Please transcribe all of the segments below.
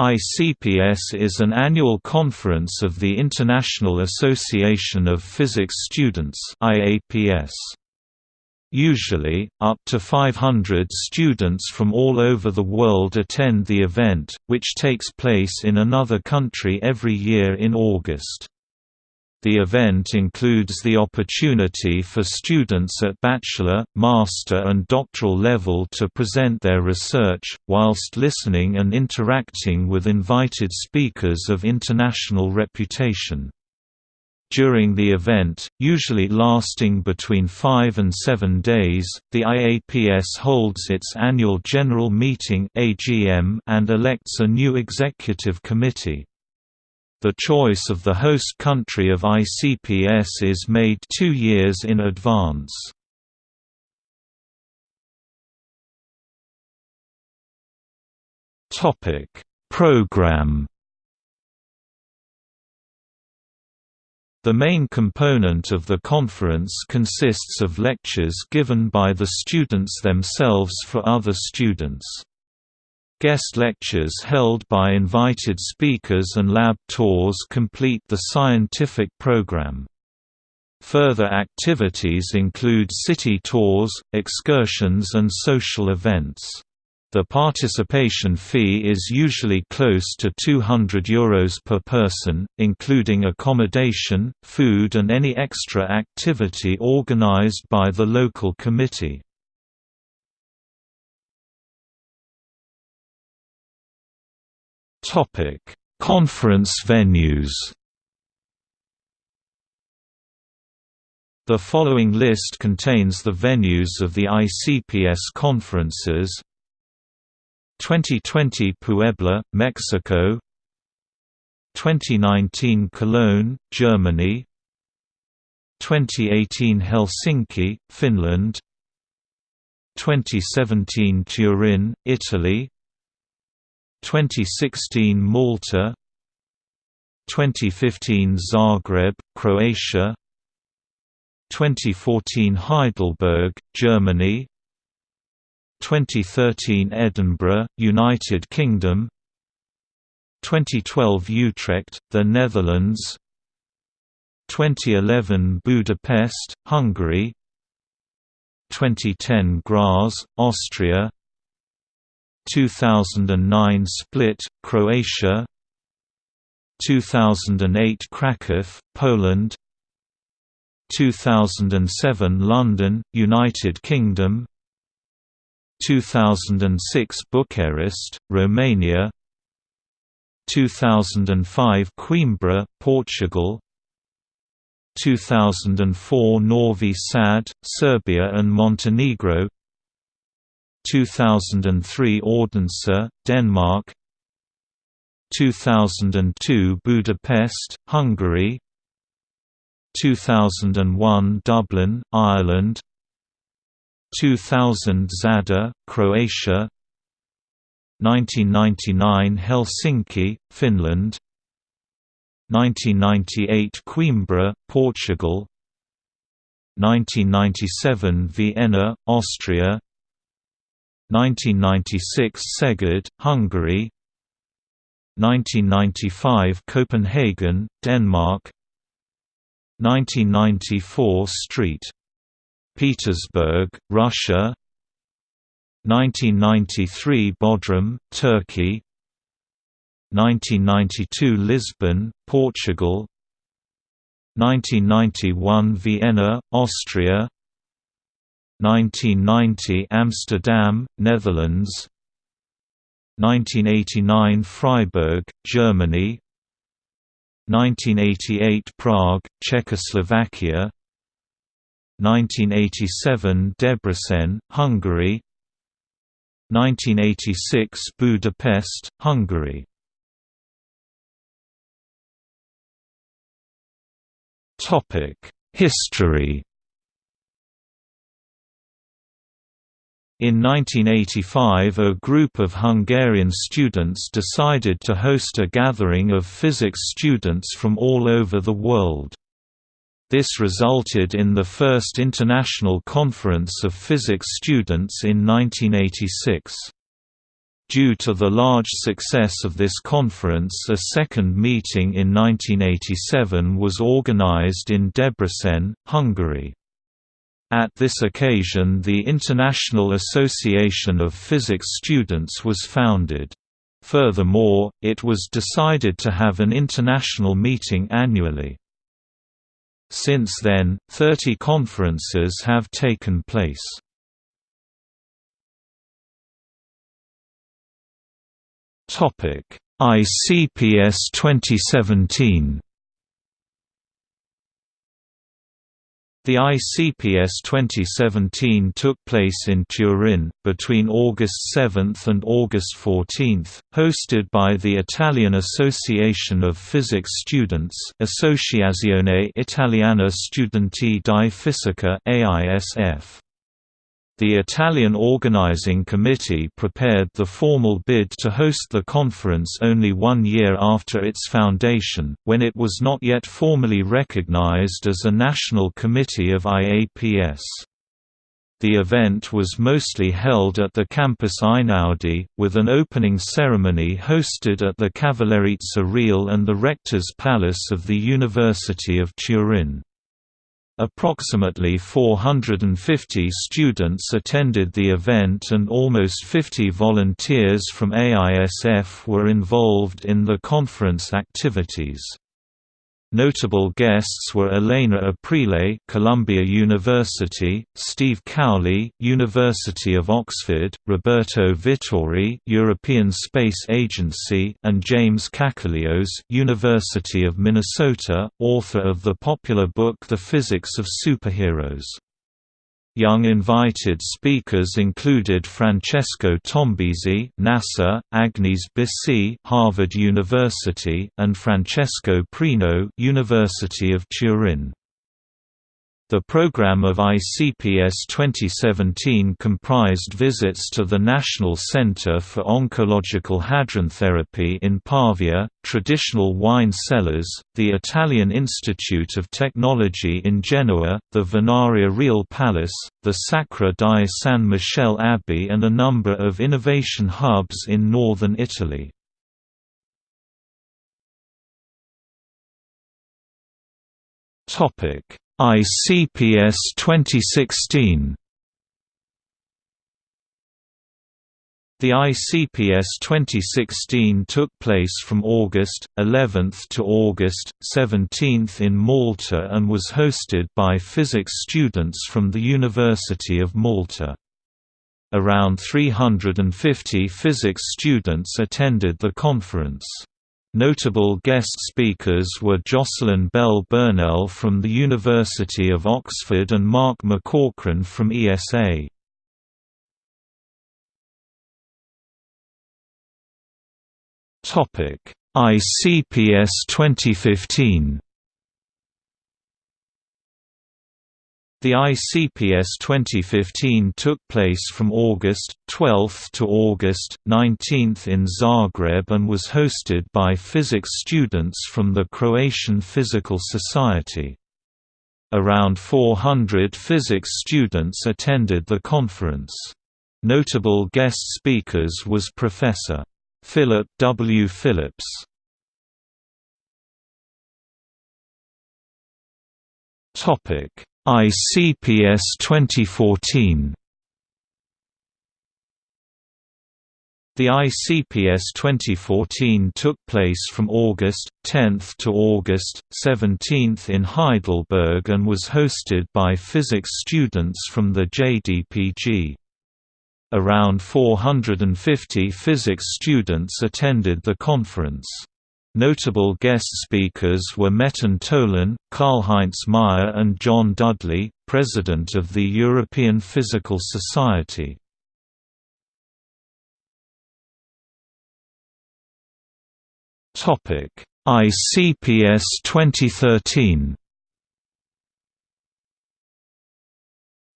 ICPS is an annual conference of the International Association of Physics Students IAPS. Usually, up to 500 students from all over the world attend the event, which takes place in another country every year in August. The event includes the opportunity for students at bachelor, master and doctoral level to present their research, whilst listening and interacting with invited speakers of international reputation. During the event, usually lasting between five and seven days, the IAPS holds its annual General Meeting and elects a new executive committee. The choice of the host country of ICPS is made two years in advance. Program The main component of the conference consists of lectures given by the students themselves for other students. Guest lectures held by invited speakers and lab tours complete the scientific program. Further activities include city tours, excursions and social events. The participation fee is usually close to €200 Euros per person, including accommodation, food and any extra activity organized by the local committee. Topic: Conference venues. The following list contains the venues of the ICPS conferences. 2020 Puebla, Mexico. 2019 Cologne, Germany. 2018 Helsinki, Finland. 2017 Turin, Italy 2016 Malta 2015 Zagreb, Croatia 2014 Heidelberg, Germany 2013 Edinburgh, United Kingdom 2012 Utrecht, the Netherlands 2011 Budapest, Hungary 2010 Graz, Austria 2009 Split, Croatia 2008 Kraków, Poland 2007 London, United Kingdom 2006 Bucharest, Romania 2005 Coimbra, Portugal 2004 Novi Sad, Serbia and Montenegro 2003 Odense, uh, Denmark. 2002 Budapest, Hungary. 2001 Dublin, Ireland. 2000 Zadar, Croatia. 1999 Helsinki, Finland. 1998 Coimbra, Portugal. 1997 Vienna, Austria 1996 Szeged, Hungary. 1995 Copenhagen, Denmark. 1994 St. Petersburg, Russia. 1993 Bodrum, Turkey. 1992 Lisbon, Portugal. 1991 Vienna, Austria 1990 Amsterdam, Netherlands. 1989 Freiburg, Germany. 1988 Prague, Czechoslovakia. 1987 Debrecen, Hungary. 1986 Budapest, Hungary. History In 1985 a group of Hungarian students decided to host a gathering of physics students from all over the world. This resulted in the first International Conference of Physics Students in 1986. Due to the large success of this conference a second meeting in 1987 was organized in Debrecen, Hungary. At this occasion the International Association of Physics Students was founded. Furthermore, it was decided to have an international meeting annually. Since then, 30 conferences have taken place. ICPS 2017. The ICPS 2017 took place in Turin, between August 7 and August 14, hosted by the Italian Association of Physics Students Associazione Italiana Studenti di Fisica AISF. The Italian organizing committee prepared the formal bid to host the conference only one year after its foundation, when it was not yet formally recognized as a national committee of IAPS. The event was mostly held at the Campus Einaudi, with an opening ceremony hosted at the Cavallerizza Reale and the Rector's Palace of the University of Turin. Approximately 450 students attended the event and almost 50 volunteers from AISF were involved in the conference activities. Notable guests were Elena Aprile, Columbia University, Steve Cowley, University of Oxford, Roberto Vittori, European Space Agency, and James Kakalios, University of Minnesota, author of the popular book The Physics of Superheroes. Young invited speakers included Francesco Tombesi, NASA, Agnes Bissi, Harvard University, and Francesco Prino, University of Turin. The program of ICPS 2017 comprised visits to the National Center for Oncological Hadron Therapy in Pavia, traditional wine cellars, the Italian Institute of Technology in Genoa, the Venaria Reale Palace, the Sacra di San Michele Abbey and a number of innovation hubs in northern Italy. Topic ICPS 2016 The ICPS 2016 took place from August 11 to August 17 in Malta and was hosted by physics students from the University of Malta. Around 350 physics students attended the conference. Notable guest speakers were Jocelyn Bell Burnell from the University of Oxford and Mark McCaughrean from ESA. ICPS 2015 The ICPS 2015 took place from August 12 to August 19 in Zagreb and was hosted by physics students from the Croatian Physical Society. Around 400 physics students attended the conference. Notable guest speakers was Professor. Philip W. Phillips. Topic ICPS 2014 The ICPS 2014 took place from August 10 to August 17 in Heidelberg and was hosted by physics students from the JDPG. Around 450 physics students attended the conference. Notable guest speakers were Metin Tolan, Karlheinz Meier and John Dudley, President of the European Physical Society. ICPS 2013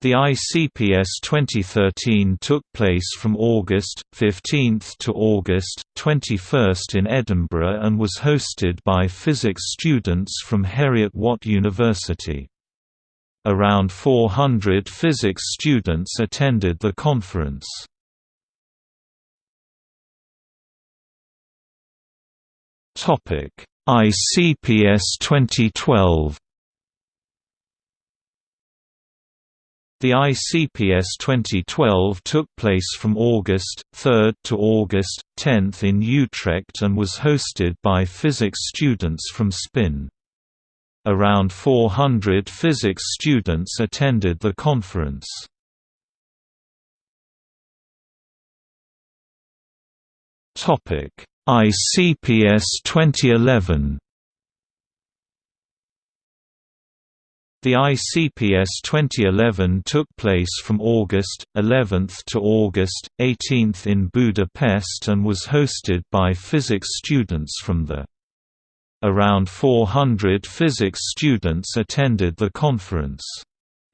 The ICPS 2013 took place from August 15 to August 21 in Edinburgh and was hosted by physics students from Heriot-Watt University. Around 400 physics students attended the conference. ICPS 2012 The ICPS 2012 took place from August 3 to August 10 in Utrecht and was hosted by physics students from SPIN. Around 400 physics students attended the conference. ICPS 2011 The ICPS 2011 took place from August 11 to August 18 in Budapest and was hosted by physics students from the Around 400 physics students attended the conference.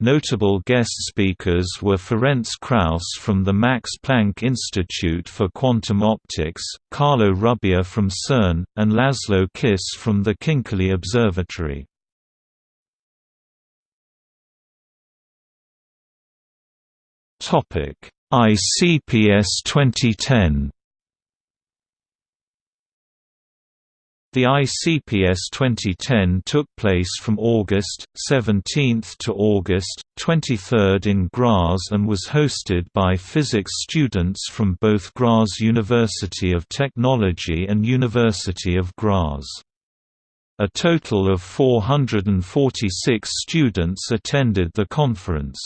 Notable guest speakers were Ferenc Krausz from the Max Planck Institute for Quantum Optics, Carlo Rubbia from CERN, and Laszlo Kiss from the Konkoly Observatory. ICPS 2010 The ICPS 2010 took place from August 17 to August 23 in Graz and was hosted by physics students from both Graz University of Technology and University of Graz. A total of 446 students attended the conference.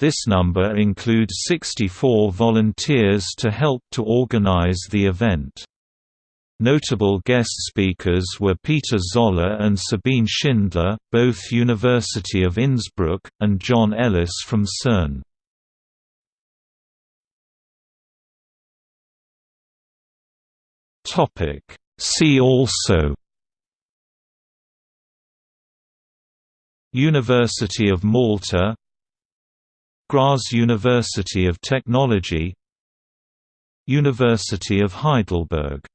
This number includes 64 volunteers to help to organize the event. Notable guest speakers were Peter Zoller and Sabine Schindler, both University of Innsbruck, and John Ellis from CERN. See also University of Malta Graz University of Technology University of Heidelberg